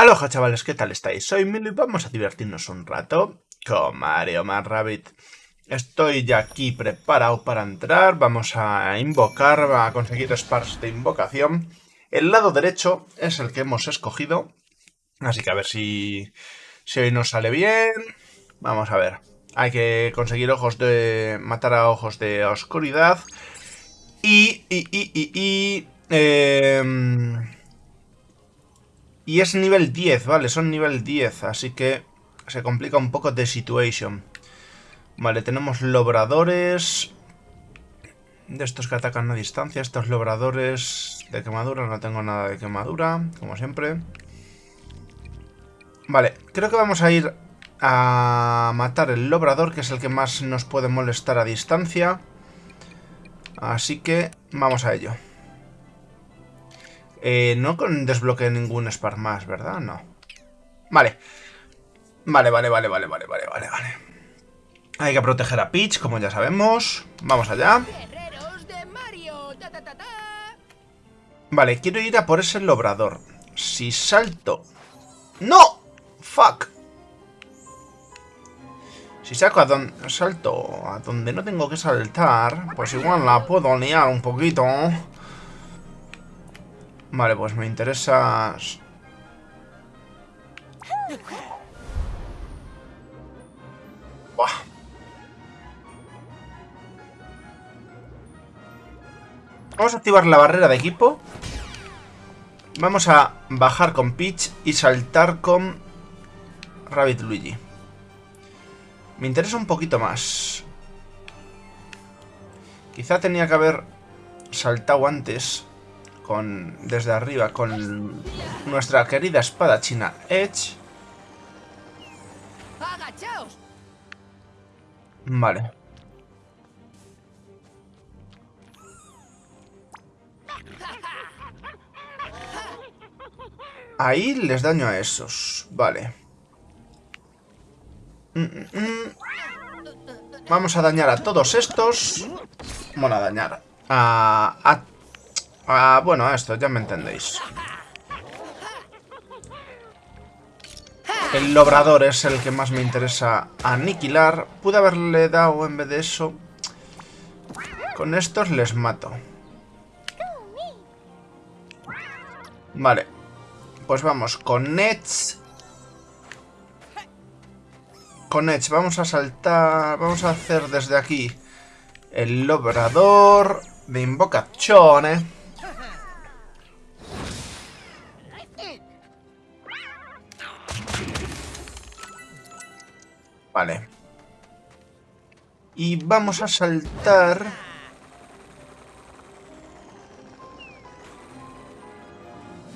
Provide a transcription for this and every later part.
Aloha chavales, ¿qué tal estáis? Soy Milo y vamos a divertirnos un rato con Mario Rabbit. Estoy ya aquí preparado para entrar, vamos a invocar, a conseguir Sparks de invocación. El lado derecho es el que hemos escogido, así que a ver si, si hoy nos sale bien. Vamos a ver, hay que conseguir ojos de... matar a ojos de oscuridad. Y... y... y... y... y eh, y es nivel 10, vale, son nivel 10, así que se complica un poco de situation. Vale, tenemos lobradores... De estos que atacan a distancia, estos lobradores de quemadura, no tengo nada de quemadura, como siempre. Vale, creo que vamos a ir a matar el lobrador, que es el que más nos puede molestar a distancia. Así que vamos a ello. Eh, no con desbloquear ningún Spark más, ¿verdad? No. Vale. Vale, vale, vale, vale, vale, vale, vale, vale. Hay que proteger a Peach, como ya sabemos. Vamos allá. Vale, quiero ir a por ese lobrador. Si salto... ¡No! ¡Fuck! Si saco a donde... Salto a donde no tengo que saltar, pues igual la puedo liar un poquito. Vale, pues me interesa... Buah. Vamos a activar la barrera de equipo. Vamos a bajar con Peach y saltar con Rabbit Luigi. Me interesa un poquito más. Quizá tenía que haber saltado antes desde arriba con nuestra querida espada china Edge. Vale. Ahí les daño a esos. Vale. Mm, mm, mm. Vamos a dañar a todos estos. Bueno, a dañar. A, a Ah, bueno, esto, ya me entendéis. El lobrador es el que más me interesa aniquilar. Pude haberle dado en vez de eso. Con estos les mato. Vale. Pues vamos, con Edge... Con Edge vamos a saltar... Vamos a hacer desde aquí el lobrador de invocazione. Vale. Y vamos a saltar...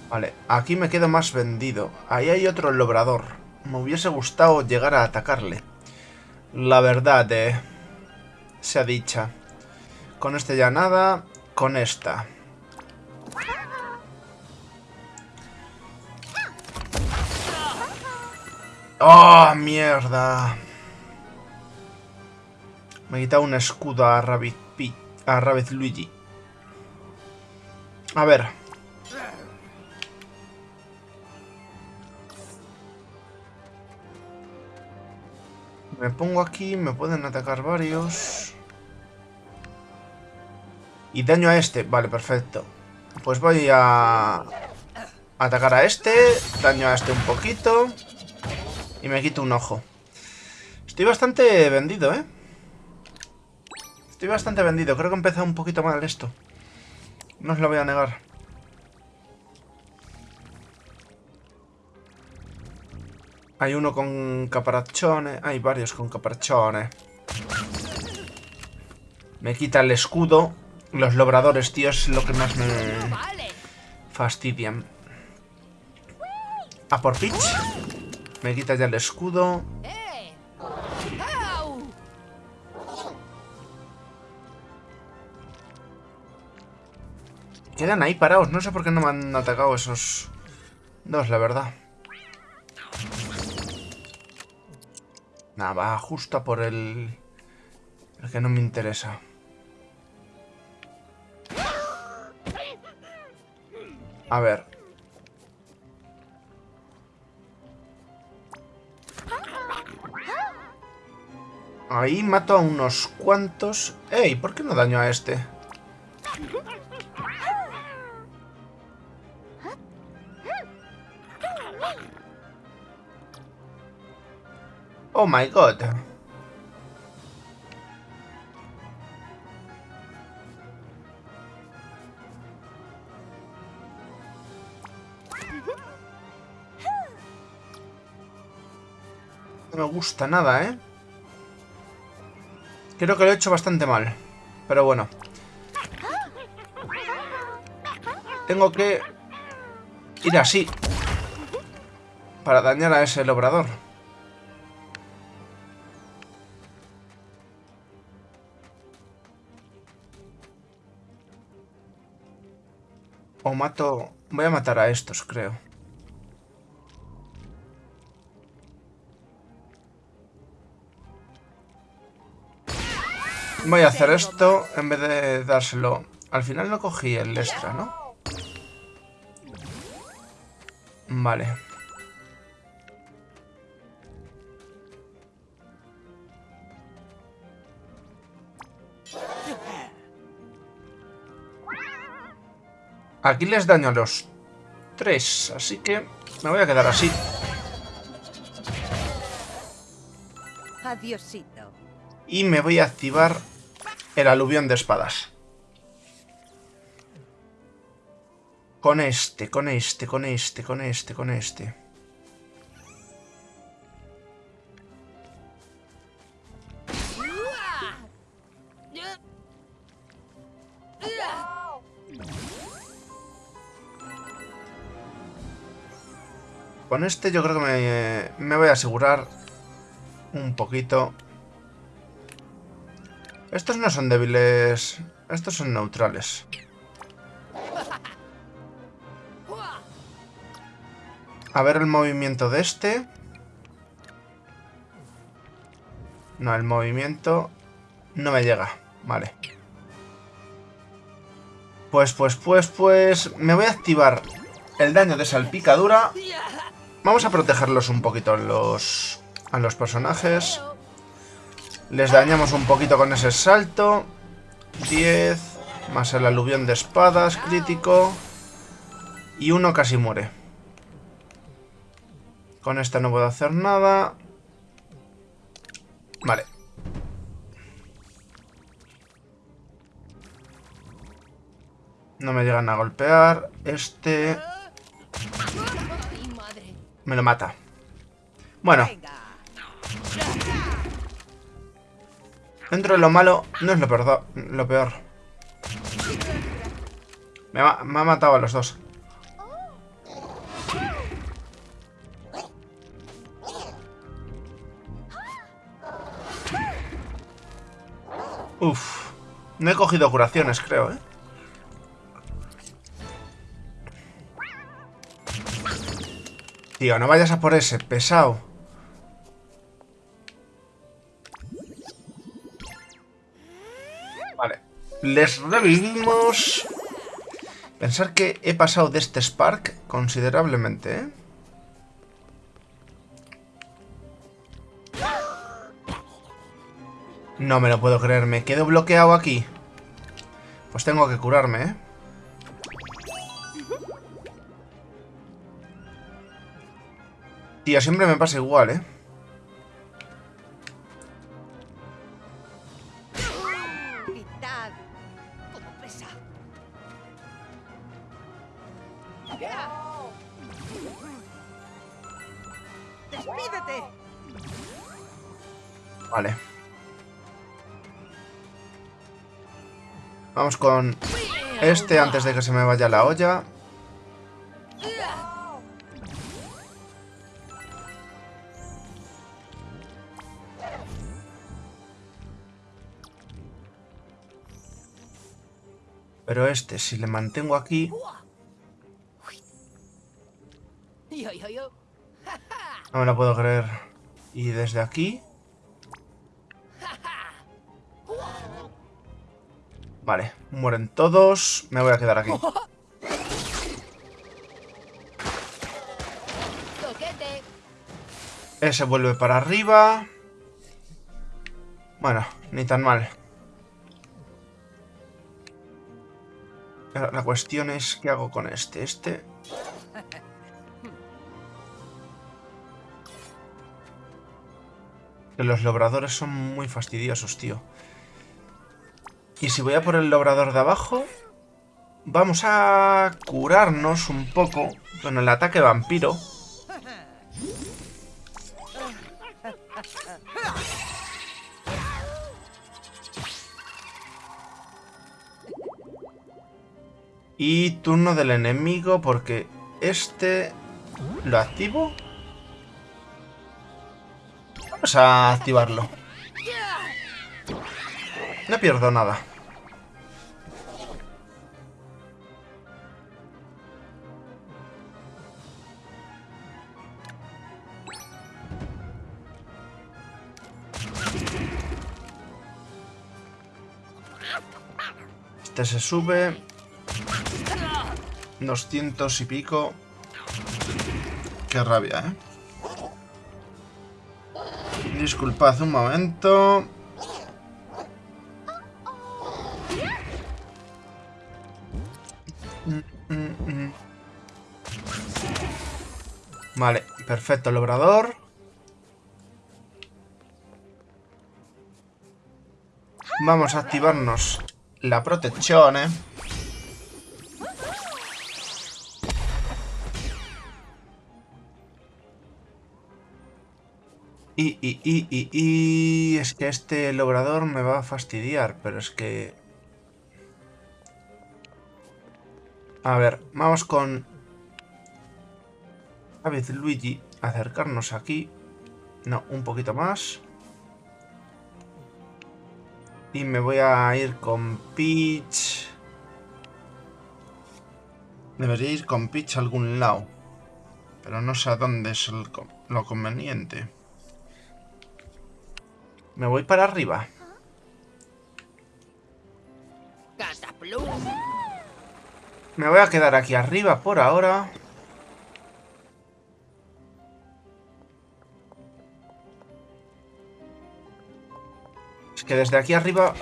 Vale, aquí me quedo más vendido. Ahí hay otro lobrador. Me hubiese gustado llegar a atacarle. La verdad, eh... Sea dicha. Con este ya nada. Con esta. ¡Oh, mierda! Me he quitado un escudo a Rabbit, a Rabbit Luigi. A ver. Me pongo aquí, me pueden atacar varios. Y daño a este. Vale, perfecto. Pues voy a... Atacar a este. Daño a este un poquito. Y me quito un ojo. Estoy bastante vendido, ¿eh? Estoy bastante vendido. Creo que he empezado un poquito mal esto. No os lo voy a negar. Hay uno con caparachone. Hay varios con caparachone. Me quita el escudo. Los lobradores, tío, es lo que más me fastidian. A por pitch. Me quita ya el escudo. Quedan ahí parados. No sé por qué no me han atacado esos dos, la verdad. Nada, va justo por el... El que no me interesa. A ver. Ahí mato a unos cuantos. ¡Ey! ¿Por qué no daño a este? Oh my god. Gusta nada, ¿eh? Creo que lo he hecho bastante mal. Pero bueno. Tengo que ir así. Para dañar a ese obrador. O mato... Voy a matar a estos, creo. Voy a hacer esto en vez de dárselo. Al final no cogí el extra, ¿no? Vale. Aquí les daño a los tres, así que me voy a quedar así. Adiosito. Y me voy a activar el aluvión de espadas. Con este, con este, con este, con este, con este. Con este yo creo que me, me voy a asegurar un poquito. Estos no son débiles. Estos son neutrales. A ver el movimiento de este. No, el movimiento no me llega. Vale. Pues, pues, pues, pues... Me voy a activar el daño de salpicadura Vamos a protegerlos un poquito los, a los personajes. Les dañamos un poquito con ese salto. 10. Más el aluvión de espadas, crítico. Y uno casi muere. Con esta no puedo hacer nada. Vale. No me llegan a golpear. Este... Me lo mata. Bueno. Dentro de lo malo, no es lo peor. Lo peor. Me, ha, me ha matado a los dos. Uf. No he cogido curaciones, creo, ¿eh? Tío, no vayas a por ese, pesado. Vale. Les revivimos. Pensar que he pasado de este Spark considerablemente, ¿eh? No me lo puedo creer, me quedo bloqueado aquí. Pues tengo que curarme, ¿eh? Tío, siempre me pasa igual, ¿eh? Vamos con este antes de que se me vaya la olla. Pero este, si le mantengo aquí... No me lo puedo creer. Y desde aquí... Vale, mueren todos. Me voy a quedar aquí. Ese vuelve para arriba. Bueno, ni tan mal. La cuestión es, ¿qué hago con este? Este... Que los lobradores son muy fastidiosos, tío. Y si voy a por el lobrador de abajo... Vamos a curarnos un poco con el ataque vampiro. Y turno del enemigo porque este lo activo. Vamos a activarlo. No pierdo nada. Este se sube. 200 y pico. Qué rabia, ¿eh? Disculpad un momento. Vale, perfecto, el. Vamos a activarnos la protección, ¿eh? Y, y, y, y, y... Es que este logrador me va a fastidiar, pero es que... A ver, vamos con... David Luigi, acercarnos aquí. No, un poquito más. Y me voy a ir con Peach. Debería ir con Peach a algún lado. Pero no sé a dónde es lo conveniente. Me voy para arriba. Me voy a quedar aquí arriba por ahora. Que desde aquí arriba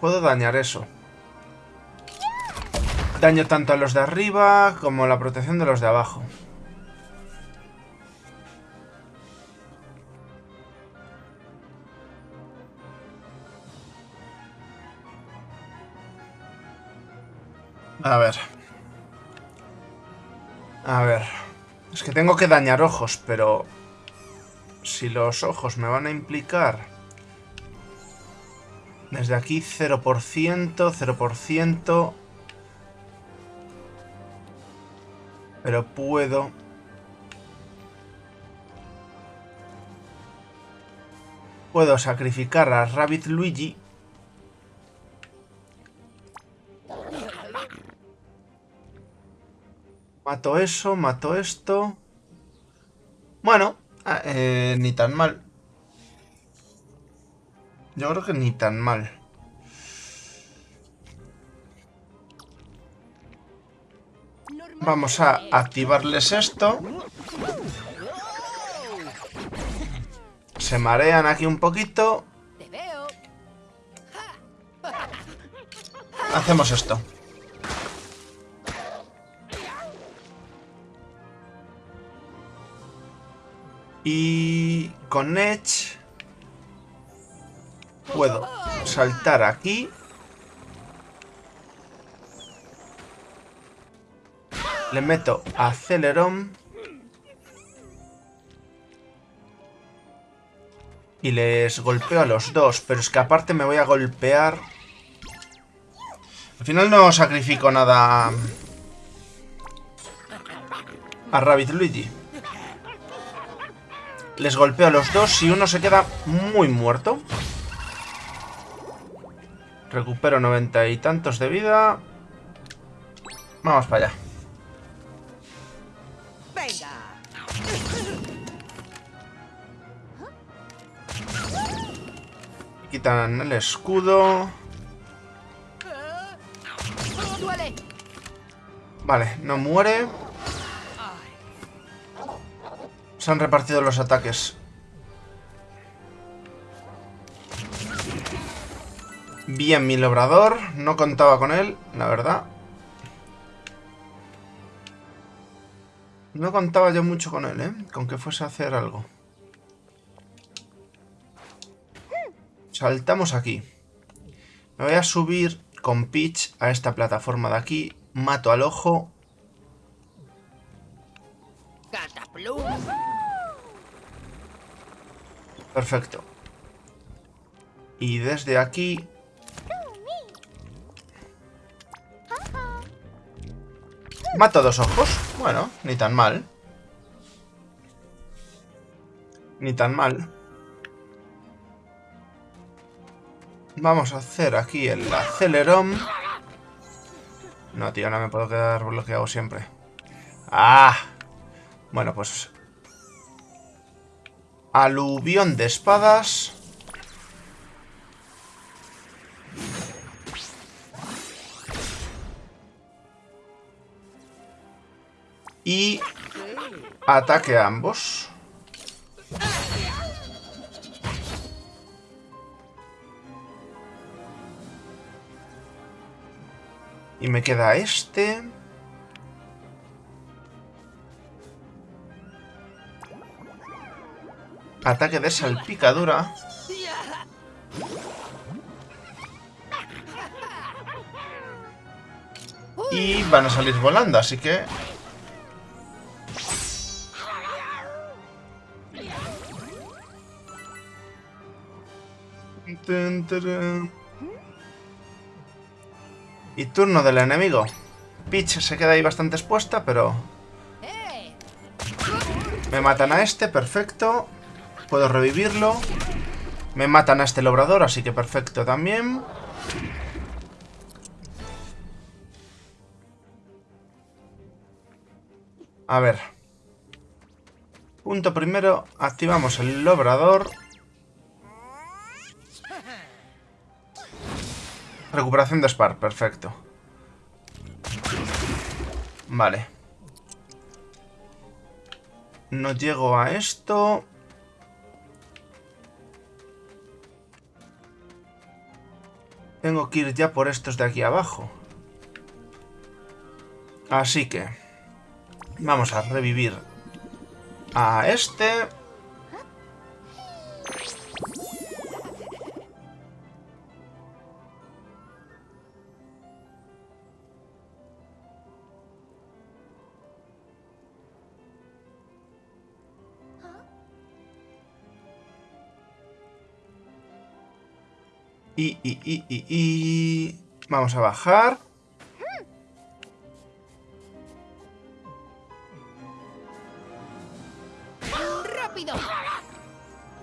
puedo dañar eso. Daño tanto a los de arriba como la protección de los de abajo. A ver. A ver. Es que tengo que dañar ojos, pero... Si los ojos me van a implicar... Desde aquí 0%, 0%... Pero puedo... Puedo sacrificar a Rabbit Luigi Mato eso, mato esto. Bueno, ah, eh, ni tan mal. Yo creo que ni tan mal. Vamos a activarles esto. Se marean aquí un poquito. Hacemos esto. Y con Edge puedo saltar aquí. Le meto Aceleron. Y les golpeo a los dos. Pero es que aparte me voy a golpear... Al final no sacrifico nada... A Rabbit Luigi. Les golpeo a los dos y uno se queda muy muerto. Recupero noventa y tantos de vida. Vamos para allá. Quitan el escudo. Vale, no muere. Se han repartido los ataques. Bien, mi lobrador. No contaba con él, la verdad. No contaba yo mucho con él, ¿eh? Con que fuese a hacer algo. Saltamos aquí. Me voy a subir con Peach a esta plataforma de aquí. Mato al ojo. Perfecto. Y desde aquí... Mato dos ojos. Bueno, ni tan mal. Ni tan mal. Vamos a hacer aquí el acelerón. No, tío, no me puedo quedar bloqueado siempre. ¡Ah! Bueno, pues... Aluvión de espadas. Ataque a ambos. Y me queda este. Ataque de salpicadura. Y van a salir volando, así que... Y turno del enemigo. Peach se queda ahí bastante expuesta, pero... Me matan a este, perfecto. Puedo revivirlo. Me matan a este lobrador, así que perfecto también. A ver. Punto primero, activamos el lobrador. Recuperación de Spar, perfecto. Vale. No llego a esto. Tengo que ir ya por estos de aquí abajo. Así que... Vamos a revivir a este... Y, y, y, y, y... Vamos a bajar.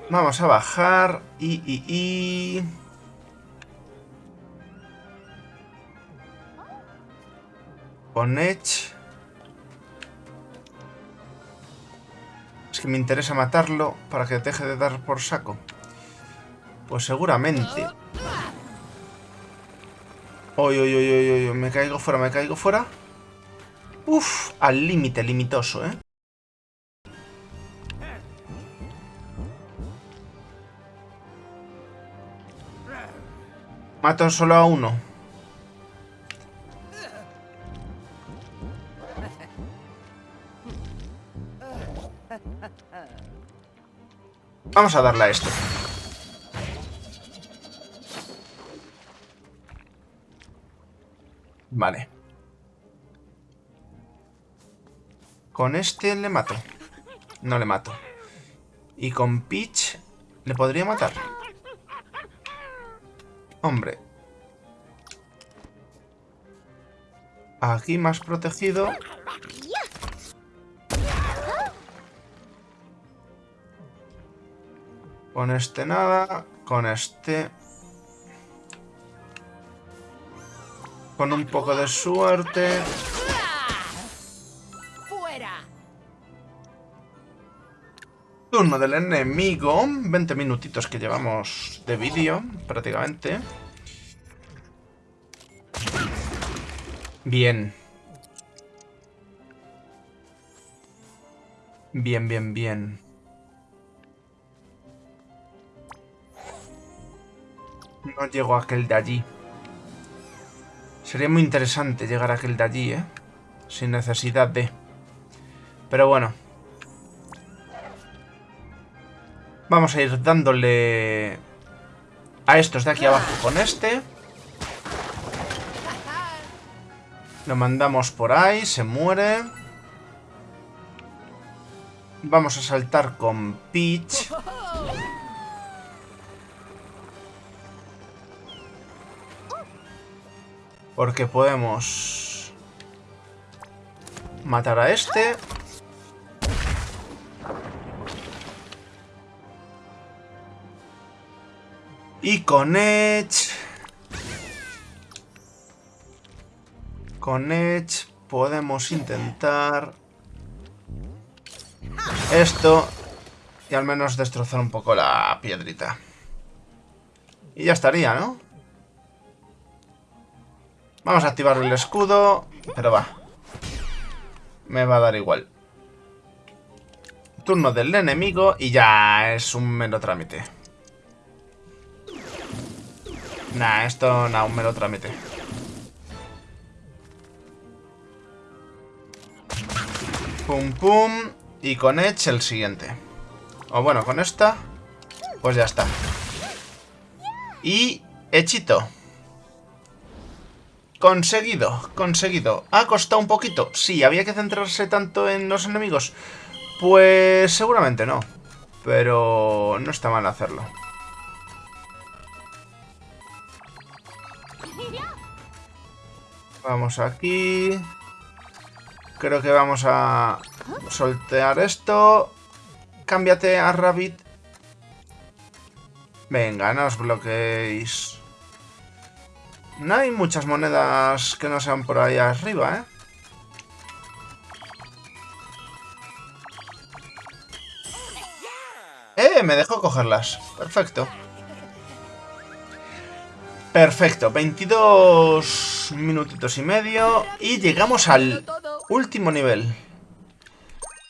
Vamos a bajar. Y, y, y... Con Edge. Es que me interesa matarlo para que deje de dar por saco. Pues seguramente. Uy, uy, uy, me caigo fuera, me caigo fuera. Uf, al límite, limitoso, ¿eh? Mato solo a uno. Vamos a darle a esto. Vale. Con este le mato. No le mato. Y con Peach le podría matar. Hombre. Aquí más protegido. Con este nada. Con este... Con un poco de suerte. Turno del enemigo. 20 minutitos que llevamos de vídeo, prácticamente. Bien. Bien, bien, bien. No llego a aquel de allí. Sería muy interesante llegar a aquel de allí, ¿eh? Sin necesidad de... Pero bueno. Vamos a ir dándole... A estos de aquí abajo con este. Lo mandamos por ahí, se muere. Vamos a saltar con Peach. Porque podemos matar a este. Y con Edge... Con Edge podemos intentar... Esto. Y al menos destrozar un poco la piedrita. Y ya estaría, ¿no? Vamos a activar el escudo. Pero va. Me va a dar igual. Turno del enemigo y ya es un mero trámite. Nah, esto no, un mero trámite. Pum pum. Y con Edge el siguiente. O bueno, con esta. Pues ya está. Y hechito. Conseguido, conseguido. ¿Ha costado un poquito? Sí, ¿había que centrarse tanto en los enemigos? Pues seguramente no. Pero no está mal hacerlo. Vamos aquí. Creo que vamos a soltear esto. Cámbiate a Rabbit. Venga, no os bloqueéis. No hay muchas monedas que no sean por ahí arriba, ¿eh? ¡Eh! Me dejó cogerlas. Perfecto. Perfecto. 22 minutitos y medio. Y llegamos al último nivel.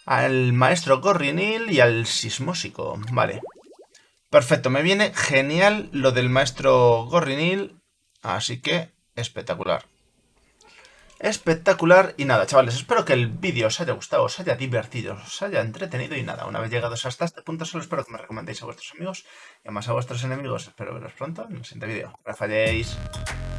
Al maestro Corrinil y al sismósico. Vale. Perfecto. Me viene genial lo del maestro Gorrinil Así que, espectacular. Espectacular. Y nada, chavales, espero que el vídeo os haya gustado, os haya divertido, os haya entretenido y nada. Una vez llegados hasta este punto, solo espero que me recomendéis a vuestros amigos y además a vuestros enemigos. Espero veros pronto en el siguiente vídeo. No.